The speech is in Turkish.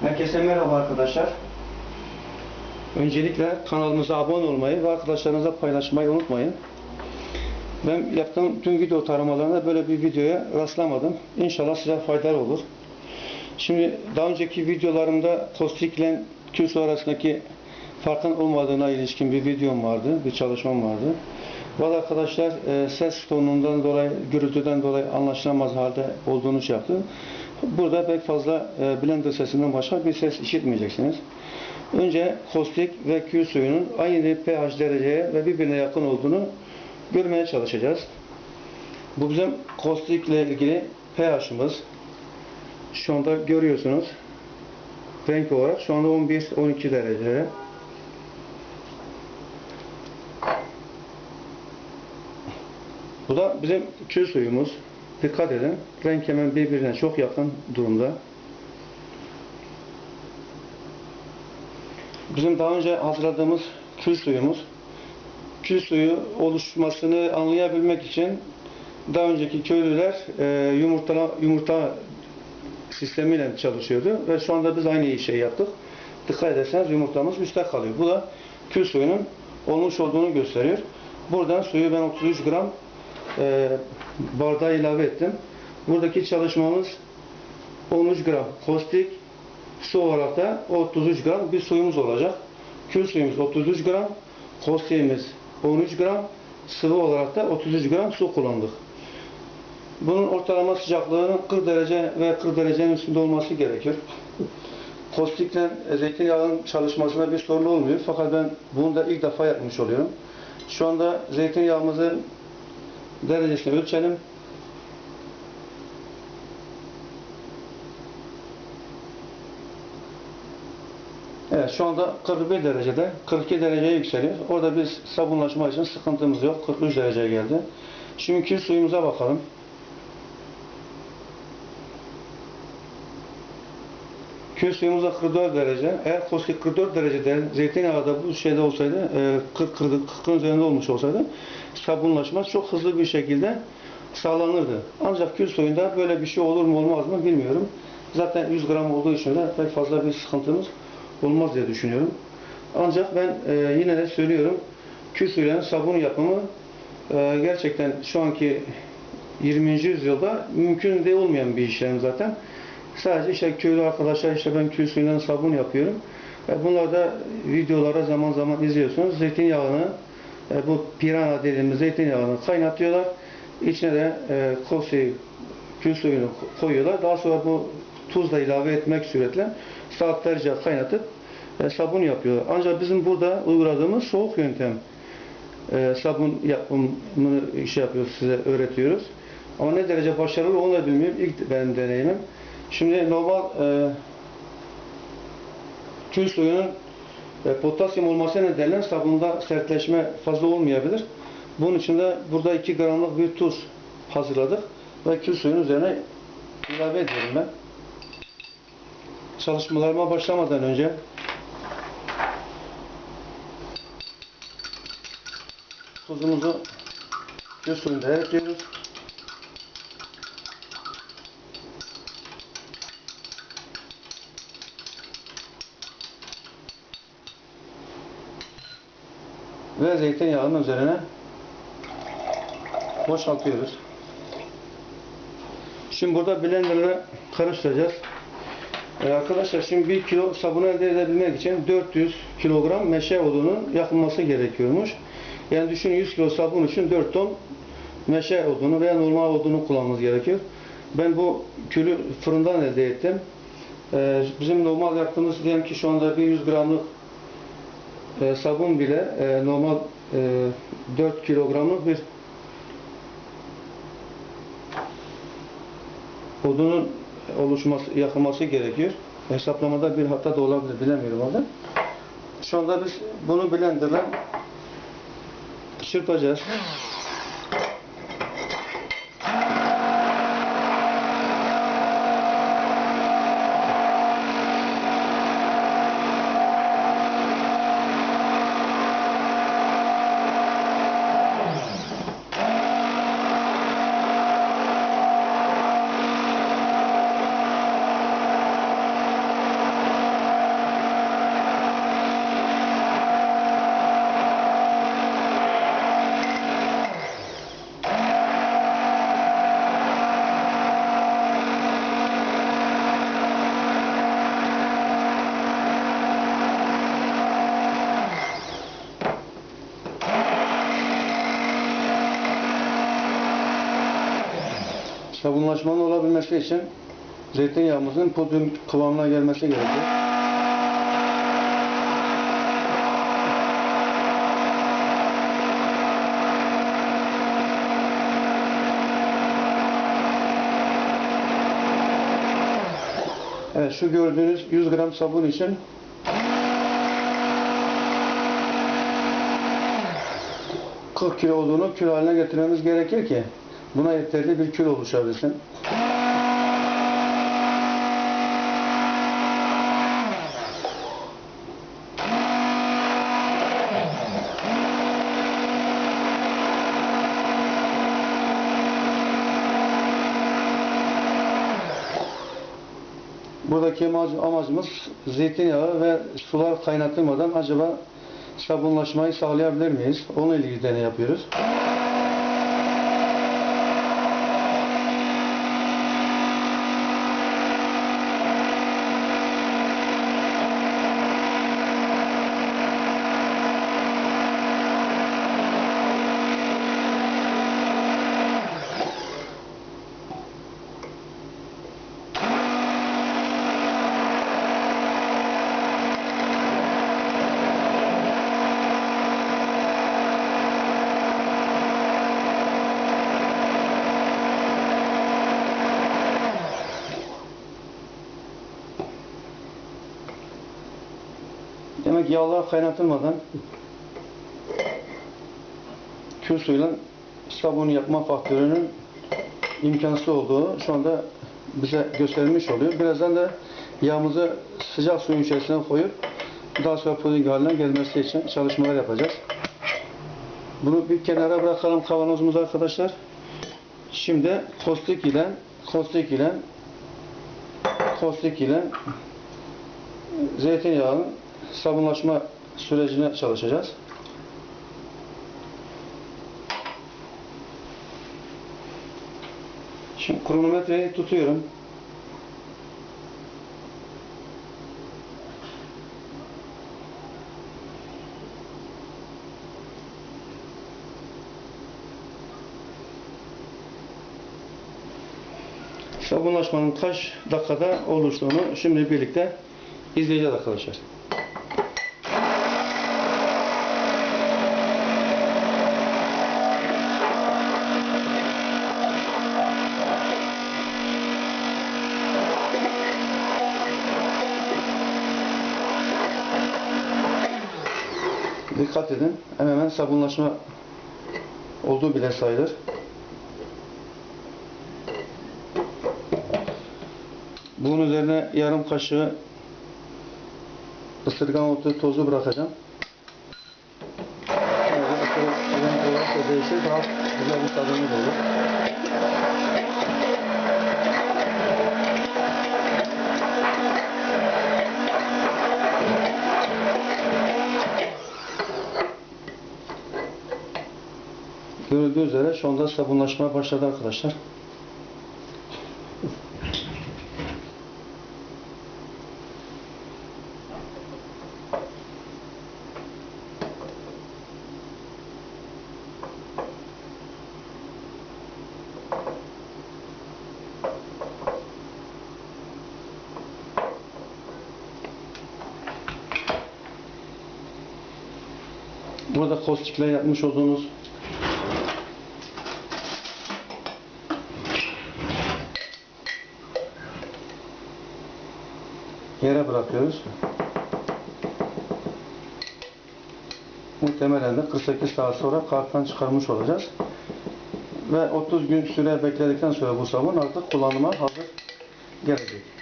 Herkese merhaba arkadaşlar. Öncelikle kanalımıza abone olmayı ve arkadaşlarınıza paylaşmayı unutmayın. Ben yaptığım tüm video taramalarında böyle bir videoya rastlamadım. İnşallah size faydalı olur. Şimdi daha önceki videolarımda kostik ile kürsü arasındaki farkın olmadığına ilişkin bir videom vardı, bir çalışmam vardı. Bazı arkadaşlar e, ses tonundan dolayı, gürültüden dolayı anlaşılamaz halde olduğunu şey yaptı. Burada pek fazla e, blender sesinden başka bir ses işitmeyeceksiniz. Önce kostik ve kül suyunun aynı pH dereceye ve birbirine yakın olduğunu görmeye çalışacağız. Bu bizim kostik ile ilgili pH'ımız. Şu anda görüyorsunuz. Renk olarak şu anda 11-12 derece. Bu da bizim kül suyumuz. Dikkat edin. Renk hemen birbirine çok yakın durumda. Bizim daha önce hazırladığımız kül suyumuz. Kül suyu oluşmasını anlayabilmek için daha önceki köylüler e, yumurta, yumurta sistemiyle çalışıyordu ve şu anda biz aynı şeyi yaptık. Dikkat ederseniz yumurtamız üstte kalıyor. Bu da kül suyunun olmuş olduğunu gösteriyor. Buradan suyu ben 33 gram e, bardağa ilave ettim. Buradaki çalışmamız 13 gram kostik su olarak da 33 gram bir suyumuz olacak. Kül suyumuz 33 gram, kostiğimiz 13 gram, sıvı olarak da 33 gram su kullandık. Bunun ortalama sıcaklığının 40 derece ve 40 derecenin üstünde olması gerekir. Kostikle zeytinyağının çalışmasında bir sorun olmuyor. Fakat ben bunu da ilk defa yapmış oluyorum. Şu anda zeytinyağımızın derecesini ölçelim. Evet şu anda 41 derecede 42 dereceye yükseliyor. Orada biz sabunlaşma için sıkıntımız yok. 43 dereceye geldi. Şimdi suyumuza bakalım. Kül suyumuz da 44 derece. Eğer kostik 44 derecede zeytinyağı da bu şeyde olsaydı 40 40 40'ın üzerinde olmuş olsaydı sabunlaşma çok hızlı bir şekilde sağlanırdı. Ancak kül suyunda böyle bir şey olur mu olmaz mı bilmiyorum. Zaten 100 gram olduğu için de pek fazla bir sıkıntımız olmaz diye düşünüyorum. Ancak ben e, yine de söylüyorum kül suyuyla sabun yapımı e, gerçekten şu anki 20. yüzyılda mümkün de olmayan bir işlem zaten. Sadece işte köylü arkadaşlar işte ben kül suyuyla sabun yapıyorum. E, bunlar da videolara zaman zaman izliyorsunuz. Zeytinyağını e, bu pirana dediğimiz zeytinyağını kaynatıyorlar. İçine de e, kosi kül suyunu koyuyorlar. Daha sonra bu tuzla ilave etmek suretle saatlerce kaynatıp e, sabun yapıyor. Ancak bizim burada uyguladığımız soğuk yöntem e, sabun yapımını şey yapıyoruz, size öğretiyoruz. Ama ne derece başarılı onu da bilmiyorum. İlk benim deneyimim. Şimdi normal e, kül suyunun e, potasyum olması nedeniyle sabunda sertleşme fazla olmayabilir. Bunun için de burada 2 gramlık bir tuz hazırladık ve kül suyun üzerine ilave ediyorum ben. Çalışmalarıma başlamadan önce tuzumuzu kül suyunda ekliyoruz. Ve zeytinyağının üzerine boşaltıyoruz. Şimdi burada blenderla karıştıracağız. Ee, arkadaşlar şimdi 1 kilo sabun elde edebilmek için 400 kilogram meşe odunun yakılması gerekiyormuş. Yani düşünün 100 kilo sabun için 4 ton meşe odunu veya normal odunu kullanmamız gerekiyor. Ben bu külü fırından elde ettim. Ee, bizim normal yaptığımız diyelim ki şu anda bir 100 gramlık e, sabun bile e, normal e, 4 kilogramlık bir odunun oluşması, yakılması gerekiyor. Hesaplamada bir hata da olabilir, bilemiyorum orada. Şu anda biz bunu blenderla çırpacağız. Sabunlaşmanın olabilmesi için zeytinyağımızın pudrum kıvamına gelmesi gerekiyor. Evet şu gördüğünüz 100 gram sabun için ...40 kilo olduğunu kilo haline getirmemiz gerekir ki... ...buna yeterli bir kilo oluşabilsin. Buradaki amacı- amacımız zeytinyağı ve sular kaynatılmadan acaba sabunlaşmayı sağlayabilir miyiz? Onunla ilgili deney yapıyoruz. Demek yağlar kaynatılmadan kül suyuyla sabun yapma faktörünün imkansız olduğu şu anda bize gösterilmiş oluyor. Birazdan da yağımızı sıcak suyun içerisine koyup daha sonra puding haline gelmesi için çalışmalar yapacağız. Bunu bir kenara bırakalım kavanozumuzu arkadaşlar. Şimdi kostik ile kostik ile kostik ile zeytinyağının sabunlaşma sürecine çalışacağız. Şimdi kronometreyi tutuyorum. Sabunlaşmanın kaç dakikada oluştuğunu şimdi birlikte izleyeceğiz arkadaşlar. Dikkat edin. Hemen hemen sabunlaşma olduğu bile sayılır. Bunun üzerine yarım kaşığı ısırgan otu tozu bırakacağım. Renk olarak da değişir. Daha güzel bir tadımız olur. Görüldüğü üzere şu anda sabunlaşma başladı arkadaşlar. Burada kostikle yapmış olduğunuz bırakıyoruz. Muhtemelen de 48 saat sonra karttan çıkarmış olacağız. Ve 30 gün süre bekledikten sonra bu sabun artık kullanıma hazır gelecek.